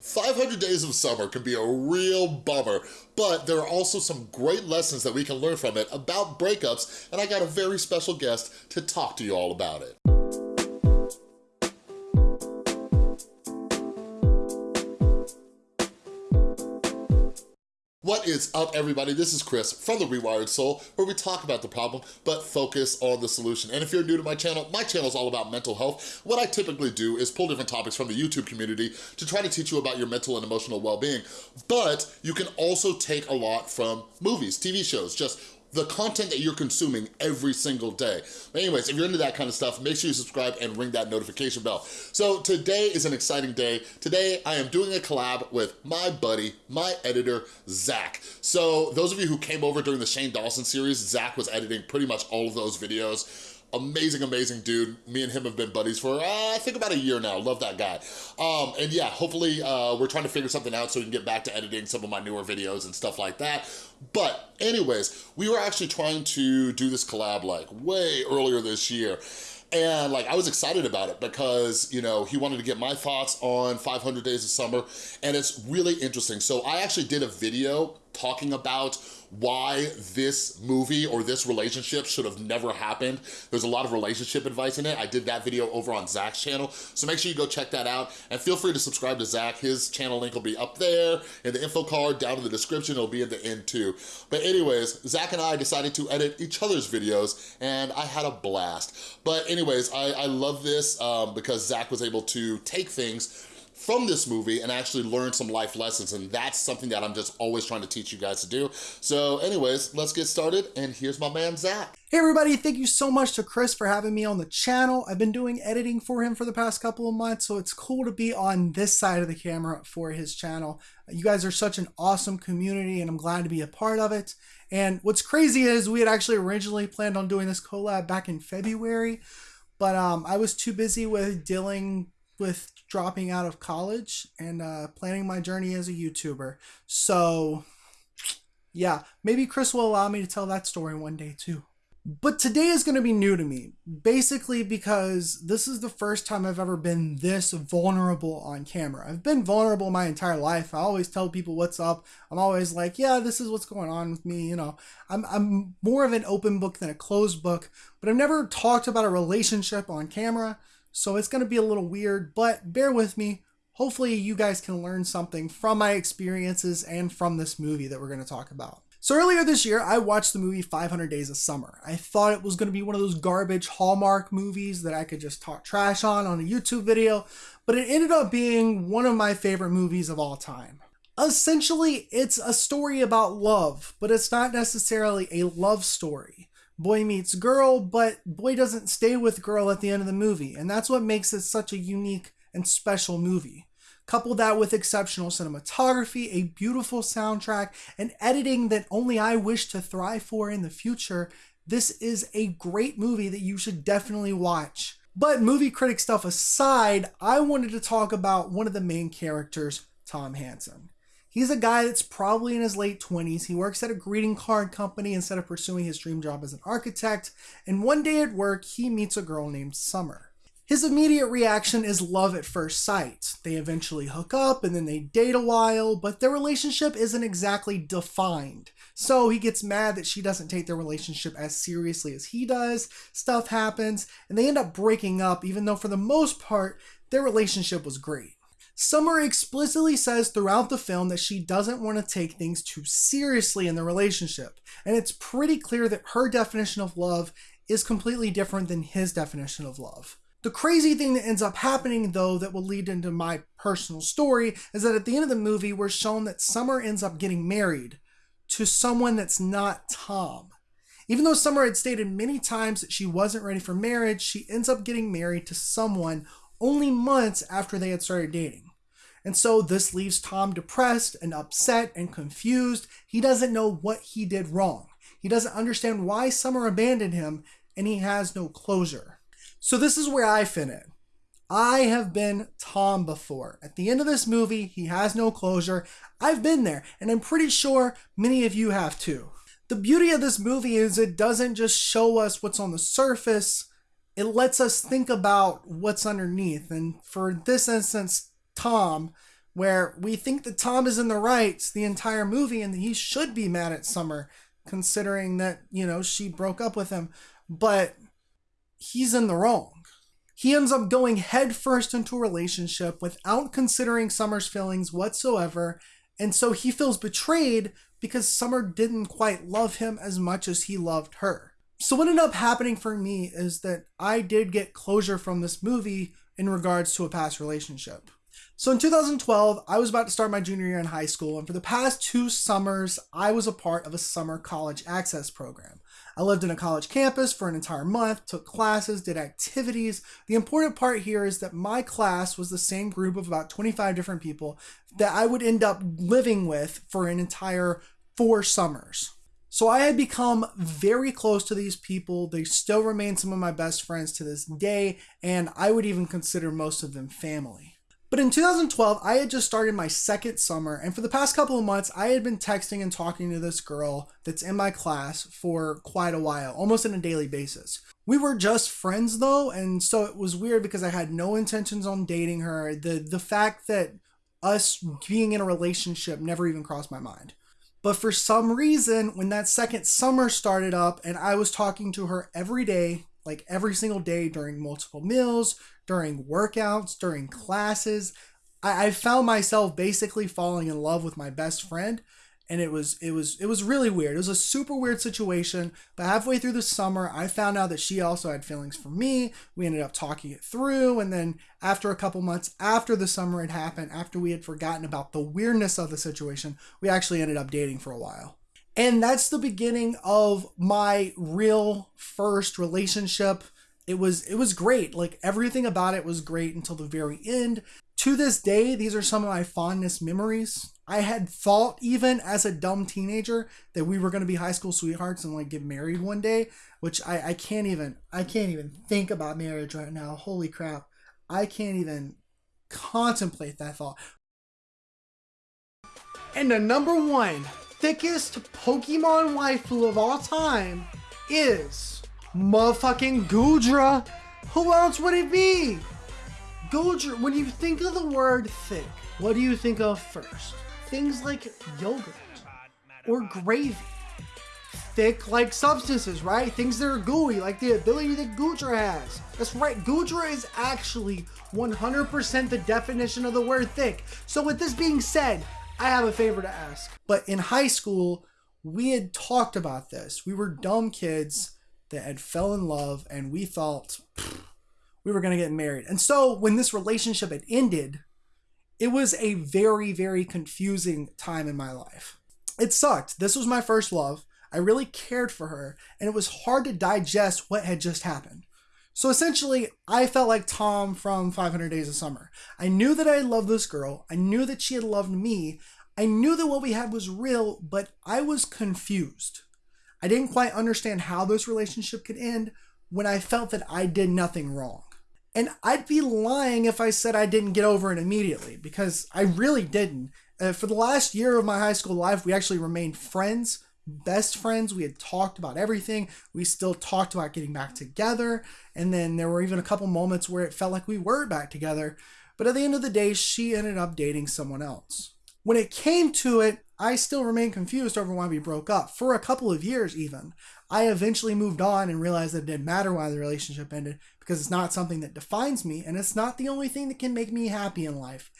500 Days of Summer can be a real bummer, but there are also some great lessons that we can learn from it about breakups, and I got a very special guest to talk to you all about it. What is up, everybody? This is Chris from The Rewired Soul, where we talk about the problem, but focus on the solution. And if you're new to my channel, my channel is all about mental health. What I typically do is pull different topics from the YouTube community to try to teach you about your mental and emotional well-being. But you can also take a lot from movies, TV shows, just the content that you're consuming every single day. But anyways, if you're into that kind of stuff, make sure you subscribe and ring that notification bell. So today is an exciting day. Today, I am doing a collab with my buddy, my editor, Zach. So those of you who came over during the Shane Dawson series, Zach was editing pretty much all of those videos amazing, amazing dude. Me and him have been buddies for, uh, I think about a year now. Love that guy. Um, and yeah, hopefully uh, we're trying to figure something out so we can get back to editing some of my newer videos and stuff like that. But anyways, we were actually trying to do this collab like way earlier this year. And like, I was excited about it because, you know, he wanted to get my thoughts on 500 Days of Summer and it's really interesting. So I actually did a video talking about why this movie or this relationship should have never happened. There's a lot of relationship advice in it. I did that video over on Zach's channel, so make sure you go check that out. And feel free to subscribe to Zach. His channel link will be up there in the info card, down in the description. It'll be in the end too. But anyways, Zach and I decided to edit each other's videos, and I had a blast. But anyways, I, I love this um, because Zach was able to take things from this movie and actually learn some life lessons and that's something that I'm just always trying to teach you guys to do. So anyways, let's get started and here's my man Zach. Hey everybody, thank you so much to Chris for having me on the channel. I've been doing editing for him for the past couple of months, so it's cool to be on this side of the camera for his channel. You guys are such an awesome community and I'm glad to be a part of it. And what's crazy is we had actually originally planned on doing this collab back in February, but um, I was too busy with dealing with dropping out of college and uh, planning my journey as a YouTuber. So, yeah, maybe Chris will allow me to tell that story one day too. But today is going to be new to me, basically because this is the first time I've ever been this vulnerable on camera. I've been vulnerable my entire life. I always tell people what's up. I'm always like, yeah, this is what's going on with me. You know, I'm, I'm more of an open book than a closed book, but I've never talked about a relationship on camera. So it's going to be a little weird, but bear with me. Hopefully you guys can learn something from my experiences and from this movie that we're going to talk about. So earlier this year, I watched the movie 500 Days of Summer. I thought it was going to be one of those garbage Hallmark movies that I could just talk trash on on a YouTube video, but it ended up being one of my favorite movies of all time. Essentially, it's a story about love, but it's not necessarily a love story boy meets girl, but boy doesn't stay with girl at the end of the movie. And that's what makes it such a unique and special movie. Couple that with exceptional cinematography, a beautiful soundtrack, and editing that only I wish to thrive for in the future, this is a great movie that you should definitely watch. But movie critic stuff aside, I wanted to talk about one of the main characters, Tom Hansen. He's a guy that's probably in his late 20s. He works at a greeting card company instead of pursuing his dream job as an architect. And one day at work, he meets a girl named Summer. His immediate reaction is love at first sight. They eventually hook up and then they date a while, but their relationship isn't exactly defined. So he gets mad that she doesn't take their relationship as seriously as he does. Stuff happens, and they end up breaking up, even though for the most part, their relationship was great. Summer explicitly says throughout the film that she doesn't want to take things too seriously in the relationship, and it's pretty clear that her definition of love is completely different than his definition of love. The crazy thing that ends up happening, though, that will lead into my personal story, is that at the end of the movie, we're shown that Summer ends up getting married to someone that's not Tom. Even though Summer had stated many times that she wasn't ready for marriage, she ends up getting married to someone only months after they had started dating. And so this leaves Tom depressed and upset and confused. He doesn't know what he did wrong. He doesn't understand why Summer abandoned him, and he has no closure. So this is where I fit in. I have been Tom before. At the end of this movie, he has no closure. I've been there, and I'm pretty sure many of you have too. The beauty of this movie is it doesn't just show us what's on the surface, it lets us think about what's underneath. And for this instance, Tom, where we think that Tom is in the right the entire movie and he should be mad at Summer considering that, you know, she broke up with him, but he's in the wrong. He ends up going headfirst into a relationship without considering Summer's feelings whatsoever, and so he feels betrayed because Summer didn't quite love him as much as he loved her. So, what ended up happening for me is that I did get closure from this movie in regards to a past relationship. So in 2012, I was about to start my junior year in high school, and for the past two summers, I was a part of a summer college access program. I lived in a college campus for an entire month, took classes, did activities. The important part here is that my class was the same group of about 25 different people that I would end up living with for an entire four summers. So I had become very close to these people. They still remain some of my best friends to this day, and I would even consider most of them family. But in 2012, I had just started my second summer, and for the past couple of months, I had been texting and talking to this girl that's in my class for quite a while, almost on a daily basis. We were just friends though, and so it was weird because I had no intentions on dating her. The the fact that us being in a relationship never even crossed my mind. But for some reason, when that second summer started up and I was talking to her every day, like every single day during multiple meals, during workouts, during classes. I, I found myself basically falling in love with my best friend and it was it was it was really weird. It was a super weird situation. But halfway through the summer, I found out that she also had feelings for me. We ended up talking it through, and then after a couple months after the summer had happened, after we had forgotten about the weirdness of the situation, we actually ended up dating for a while. And that's the beginning of my real first relationship it was it was great. Like everything about it was great until the very end. To this day, these are some of my fondest memories. I had thought even as a dumb teenager that we were going to be high school sweethearts and like get married one day, which I, I can't even I can't even think about marriage right now. Holy crap. I can't even contemplate that thought. And the number one thickest Pokemon waifu of all time is Motherfucking Goodra! Who else would it be? Goodra, when you think of the word thick, what do you think of first? Things like yogurt or gravy. Thick like substances, right? Things that are gooey, like the ability that Goodra has. That's right, Goodra is actually 100% the definition of the word thick. So with this being said, I have a favor to ask. But in high school, we had talked about this. We were dumb kids that had fell in love and we thought we were going to get married. And so when this relationship had ended, it was a very, very confusing time in my life. It sucked. This was my first love. I really cared for her, and it was hard to digest what had just happened. So essentially, I felt like Tom from 500 Days of Summer. I knew that I loved this girl. I knew that she had loved me. I knew that what we had was real, but I was confused. I didn't quite understand how this relationship could end when I felt that I did nothing wrong. And I'd be lying if I said I didn't get over it immediately because I really didn't. Uh, for the last year of my high school life, we actually remained friends, best friends. We had talked about everything. We still talked about getting back together. And then there were even a couple moments where it felt like we were back together. But at the end of the day, she ended up dating someone else. When it came to it, I still remain confused over why we broke up for a couple of years, even. I eventually moved on and realized that it didn't matter why the relationship ended because it's not something that defines me and it's not the only thing that can make me happy in life.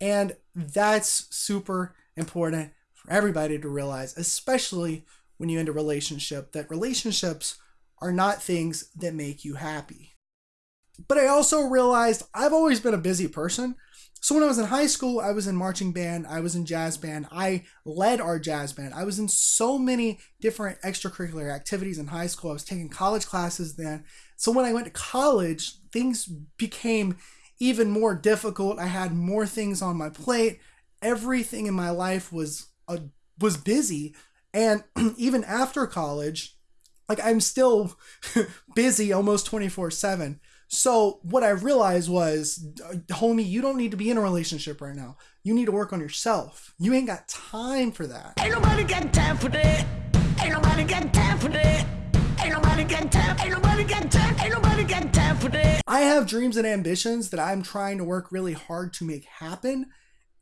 And that's super important for everybody to realize, especially when you end a relationship, that relationships are not things that make you happy. But I also realized I've always been a busy person. So when I was in high school, I was in marching band, I was in jazz band, I led our jazz band. I was in so many different extracurricular activities in high school. I was taking college classes then. So when I went to college, things became even more difficult. I had more things on my plate. Everything in my life was uh, was busy, and even after college, like I'm still busy almost 24/7. So what I realized was, uh, homie, you don't need to be in a relationship right now. You need to work on yourself. You ain't got time for that. Ain't nobody got time for that. Ain't nobody got time for that. Ain't nobody got time. Ain't nobody got time. Ain't nobody got time for that. I have dreams and ambitions that I'm trying to work really hard to make happen.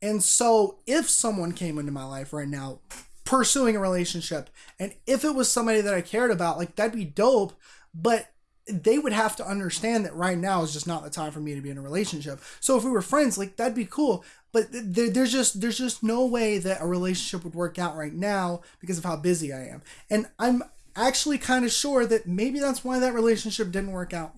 And so if someone came into my life right now pursuing a relationship and if it was somebody that I cared about, like that'd be dope, but they would have to understand that right now is just not the time for me to be in a relationship. So if we were friends, like that'd be cool. But there, there's just there's just no way that a relationship would work out right now because of how busy I am. And I'm actually kind of sure that maybe that's why that relationship didn't work out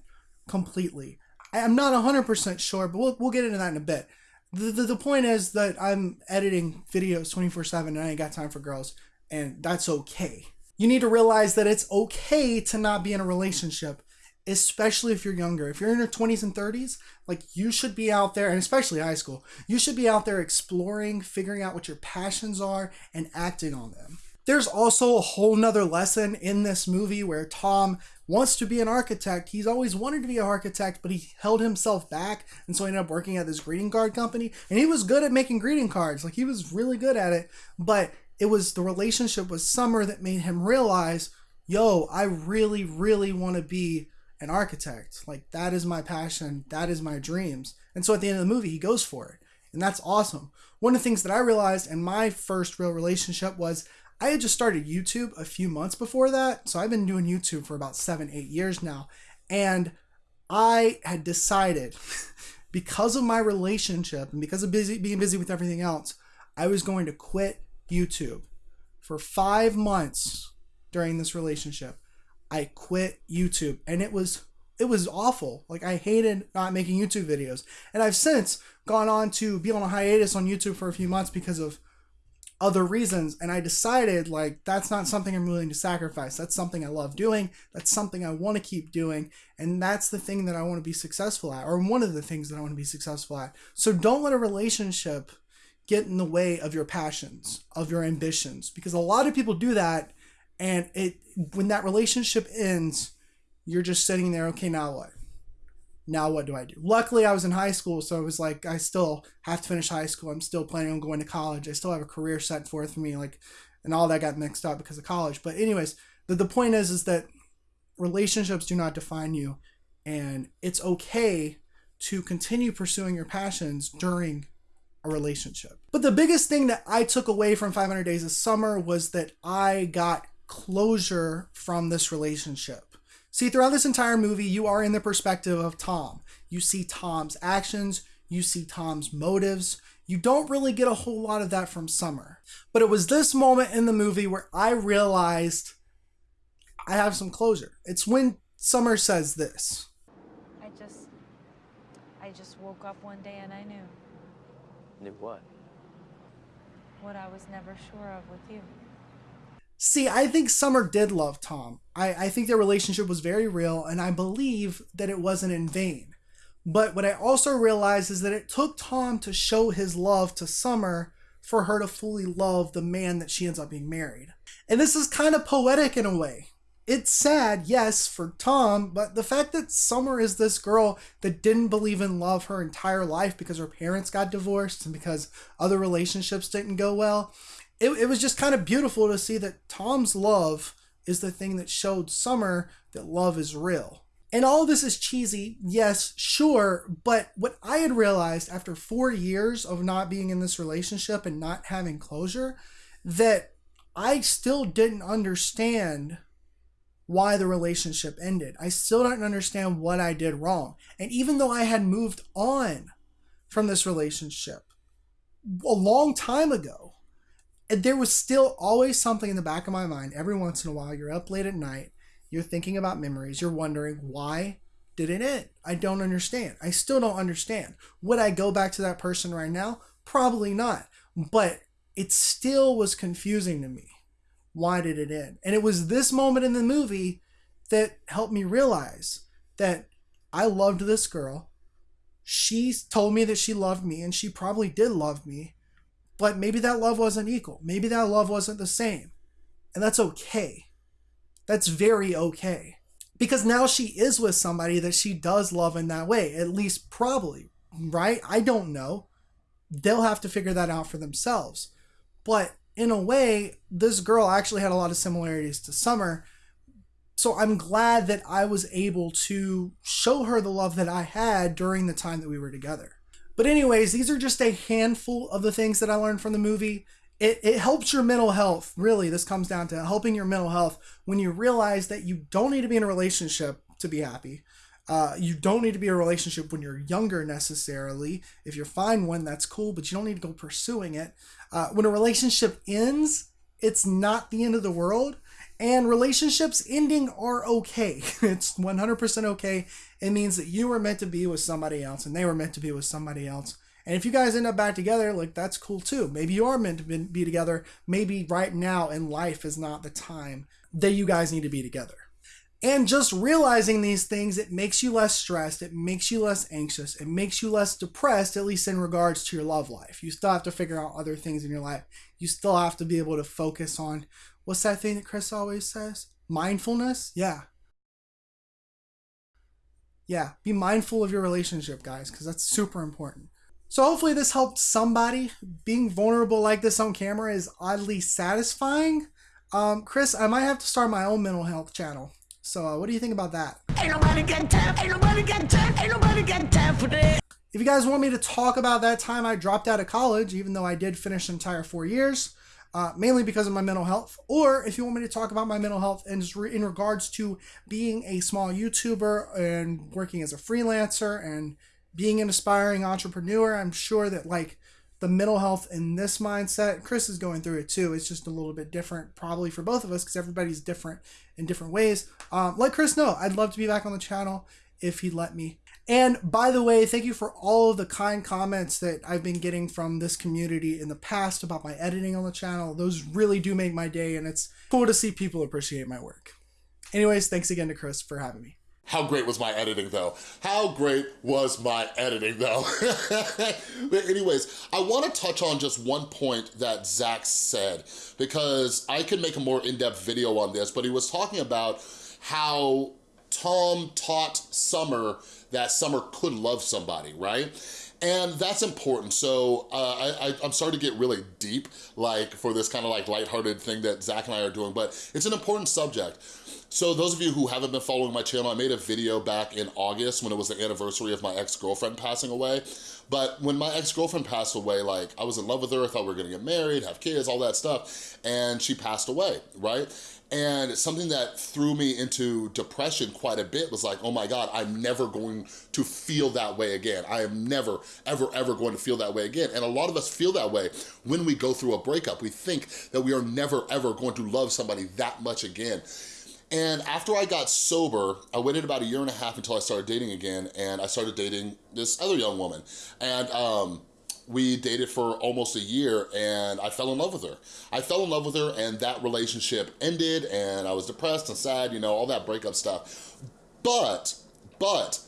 completely. I'm not 100% sure, but we'll, we'll get into that in a bit. The, the, the point is that I'm editing videos 24 7 and I ain't got time for girls, and that's okay. You need to realize that it's okay to not be in a relationship especially if you're younger. If you're in your 20s and 30s, like you should be out there, and especially high school, you should be out there exploring, figuring out what your passions are, and acting on them. There's also a whole nother lesson in this movie where Tom wants to be an architect. He's always wanted to be an architect, but he held himself back, and so he ended up working at this greeting card company. And he was good at making greeting cards, like he was really good at it. But it was the relationship with Summer that made him realize, yo, I really, really want to be an architect. Like that is my passion, that is my dreams. And so at the end of the movie, he goes for it. And that's awesome. One of the things that I realized in my first real relationship was I had just started YouTube a few months before that. So I've been doing YouTube for about seven, eight years now. And I had decided because of my relationship and because of busy being busy with everything else, I was going to quit YouTube for five months during this relationship. I quit YouTube and it was it was awful. Like I hated not making YouTube videos. And I've since gone on to be on a hiatus on YouTube for a few months because of other reasons and I decided like that's not something I'm willing to sacrifice. That's something I love doing. That's something I want to keep doing and that's the thing that I want to be successful at or one of the things that I want to be successful at. So don't let a relationship get in the way of your passions, of your ambitions because a lot of people do that and it when that relationship ends you're just sitting there okay now what? Now what do i do? Luckily i was in high school so it was like i still have to finish high school. I'm still planning on going to college. I still have a career set forth for me like and all that got mixed up because of college. But anyways the, the point is is that relationships do not define you. And it's okay to continue pursuing your passions during a relationship. But the biggest thing that I took away from 500 Days of Summer was that I got closure from this relationship. See, throughout this entire movie, you are in the perspective of Tom. You see Tom's actions, you see Tom's motives. You don't really get a whole lot of that from Summer. But it was this moment in the movie where I realized I have some closure. It's when Summer says this. I just I just woke up one day and I knew. Knew what? What I was never sure of with you. See, I think Summer did love Tom. I, I think their relationship was very real, and I believe that it wasn't in vain. But what I also realized is that it took Tom to show his love to Summer for her to fully love the man that she ends up being married. And this is kind of poetic in a way. It's sad, yes, for Tom, but the fact that Summer is this girl that didn't believe in love her entire life because her parents got divorced and because other relationships didn't go well, it, it was just kind of beautiful to see that Tom's love is the thing that showed Summer that love is real. And all this is cheesy, yes, sure, but what I had realized after four years of not being in this relationship and not having closure, that I still didn't understand why the relationship ended. I still don't understand what I did wrong. And even though I had moved on from this relationship a long time ago, there was still always something in the back of my mind. Every once in a while you're up late at night you're thinking about memories you're wondering why did it end? I don't understand. I still don't understand. Would i go back to that person right now? Probably not. But it still was confusing to me. Why did it end? And it was this moment in the movie that helped me realize that i loved this girl. She told me that she loved me and she probably did love me but maybe that love wasn't equal. Maybe that love wasn't the same. And that's okay. That's very okay. Because now she is with somebody that she does love in that way, at least probably, right? I don't know. They'll have to figure that out for themselves. But in a way, this girl actually had a lot of similarities to Summer. So I'm glad that I was able to show her the love that I had during the time that we were together. But anyways, these are just a handful of the things that I learned from the movie. It, it helps your mental health. Really, this comes down to helping your mental health when you realize that you don't need to be in a relationship to be happy. Uh, you don't need to be in a relationship when you're younger necessarily. If you find one, that's cool, but you don't need to go pursuing it. Uh, when a relationship ends, it's not the end of the world. And relationships ending are okay. It's 100% okay. It means that you were meant to be with somebody else and they were meant to be with somebody else. And if you guys end up back together, like that's cool too. Maybe you are meant to be together. Maybe right now in life is not the time that you guys need to be together. And just realizing these things, it makes you less stressed, it makes you less anxious, it makes you less depressed, at least in regards to your love life. You still have to figure out other things in your life. You still have to be able to focus on what's that thing that Chris always says? Mindfulness? Yeah. Yeah, be mindful of your relationship, guys, because that's super important. So hopefully this helped somebody. Being vulnerable like this on camera is oddly satisfying. Um, Chris, I might have to start my own mental health channel. So uh, what do you think about that? Ain't nobody got time, ain't nobody got time, ain't nobody got time for that. If you guys want me to talk about that time I dropped out of college, even though I did finish an entire four years, uh, mainly because of my mental health, or if you want me to talk about my mental health in, in regards to being a small YouTuber and working as a freelancer and being an aspiring entrepreneur, I'm sure that like the mental health in this mindset, Chris is going through it too. It's just a little bit different, probably for both of us, because everybody's different in different ways. Um, let Chris know. I'd love to be back on the channel if he'd let me. And by the way, thank you for all of the kind comments that I've been getting from this community in the past about my editing on the channel. Those really do make my day, and it's cool to see people appreciate my work. Anyways, thanks again to Chris for having me. How great was my editing though? How great was my editing though? anyways, I wanna touch on just one point that Zach said because I could make a more in-depth video on this, but he was talking about how Tom taught Summer that Summer could love somebody, right? And that's important. So uh, I, am sorry to get really deep, like for this kind of like lighthearted thing that Zach and I are doing, but it's an important subject. So those of you who haven't been following my channel, I made a video back in August when it was the anniversary of my ex-girlfriend passing away. But when my ex-girlfriend passed away, like I was in love with her, I thought we were gonna get married, have kids, all that stuff, and she passed away, right? And something that threw me into depression quite a bit was like, oh my God, I'm never going to feel that way again. I am never, ever, ever going to feel that way again. And a lot of us feel that way when we go through a breakup. We think that we are never, ever going to love somebody that much again. And after I got sober, I waited about a year and a half until I started dating again, and I started dating this other young woman. And um, we dated for almost a year and I fell in love with her. I fell in love with her and that relationship ended and I was depressed and sad, you know, all that breakup stuff. But, but,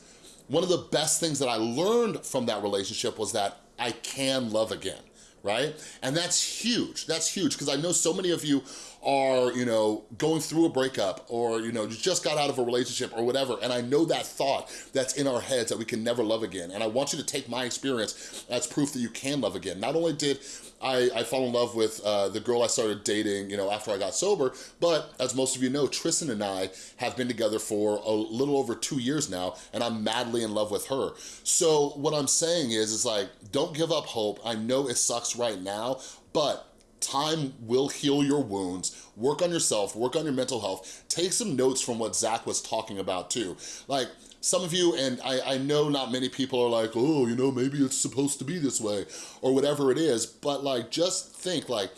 one of the best things that I learned from that relationship was that I can love again right? And that's huge, that's huge, because I know so many of you are, you know, going through a breakup or, you know, you just got out of a relationship or whatever, and I know that thought that's in our heads that we can never love again. And I want you to take my experience as proof that you can love again. Not only did I, I fall in love with uh, the girl I started dating, you know, after I got sober. But as most of you know, Tristan and I have been together for a little over two years now, and I'm madly in love with her. So what I'm saying is, is like, don't give up hope. I know it sucks right now, but time will heal your wounds. Work on yourself, work on your mental health. Take some notes from what Zach was talking about too. Like, some of you, and I, I know not many people are like, oh, you know, maybe it's supposed to be this way, or whatever it is, but like, just think like,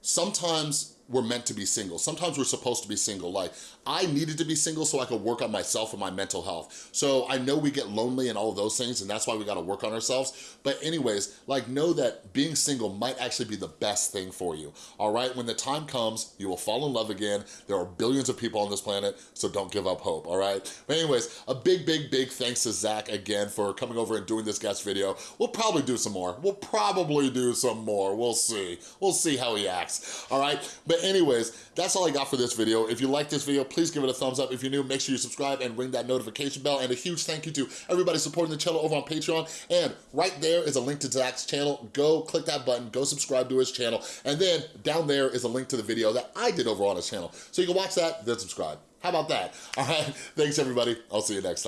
sometimes we're meant to be single. Sometimes we're supposed to be single. Like, I needed to be single so I could work on myself and my mental health. So I know we get lonely and all of those things, and that's why we gotta work on ourselves. But anyways, like, know that being single might actually be the best thing for you, all right? When the time comes, you will fall in love again. There are billions of people on this planet, so don't give up hope, all right? But anyways, a big, big, big thanks to Zach again for coming over and doing this guest video. We'll probably do some more. We'll probably do some more. We'll see. We'll see how he acts, all right? But anyways, that's all I got for this video. If you like this video, please give it a thumbs up. If you're new, make sure you subscribe and ring that notification bell. And a huge thank you to everybody supporting the channel over on Patreon. And right there is a link to Zach's channel. Go click that button, go subscribe to his channel. And then down there is a link to the video that I did over on his channel. So you can watch that, then subscribe. How about that? All right, thanks everybody. I'll see you next time.